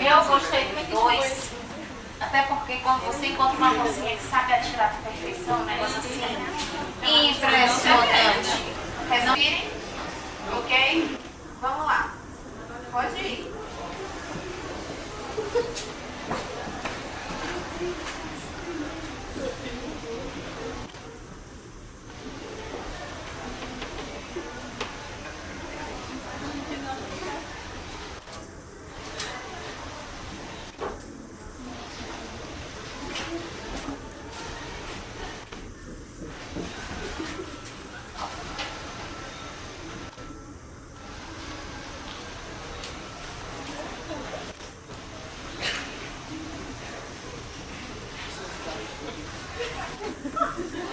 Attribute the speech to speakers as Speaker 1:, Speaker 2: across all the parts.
Speaker 1: Eu gostei dos dois. Até porque quando você encontra uma cozinha que sabe atirar com perfeição, é um negócio assim, impressionante. Resolvirem? Ok? Vamos lá. Pode ir.
Speaker 2: ハ
Speaker 3: ハハハ!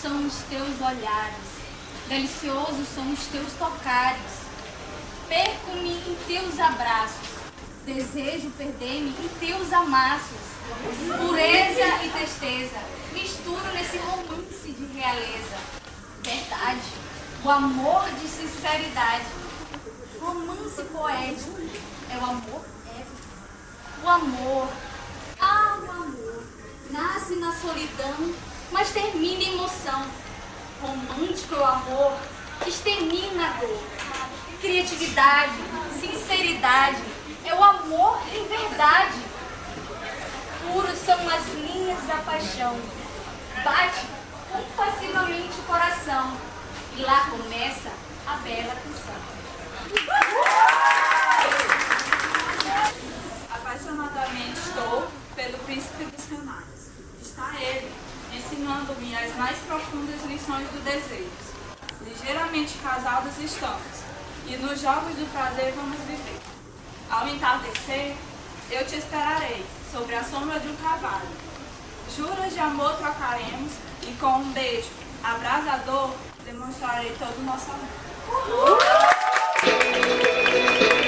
Speaker 3: São os teus olhares, deliciosos são os teus tocares. Perco-me em teus abraços, desejo perder-me em teus amassos. Pureza e tristeza, misturo nesse romance de realeza. Verdade, o amor de sinceridade. Romance poético é o amor épico. O amor, ah, o amor, nasce na solidão, mas termina em. Romântico é o amor, que extermina a dor. Criatividade, sinceridade, é o amor em verdade. Puros são as linhas da paixão. Bate compassivamente o coração. E lá começa a bela canção.
Speaker 4: Ligeiramente casados estamos, e nos jogos do prazer vamos viver. Ao entardecer, eu te esperarei, sobre a sombra de um cavalo. Juras de amor trocaremos, e com um beijo abrasador, demonstrarei todo o nosso amor.
Speaker 1: Afinal,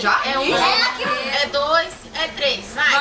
Speaker 1: Já? É um,
Speaker 3: Ih.
Speaker 1: é dois, é três.
Speaker 3: Vai.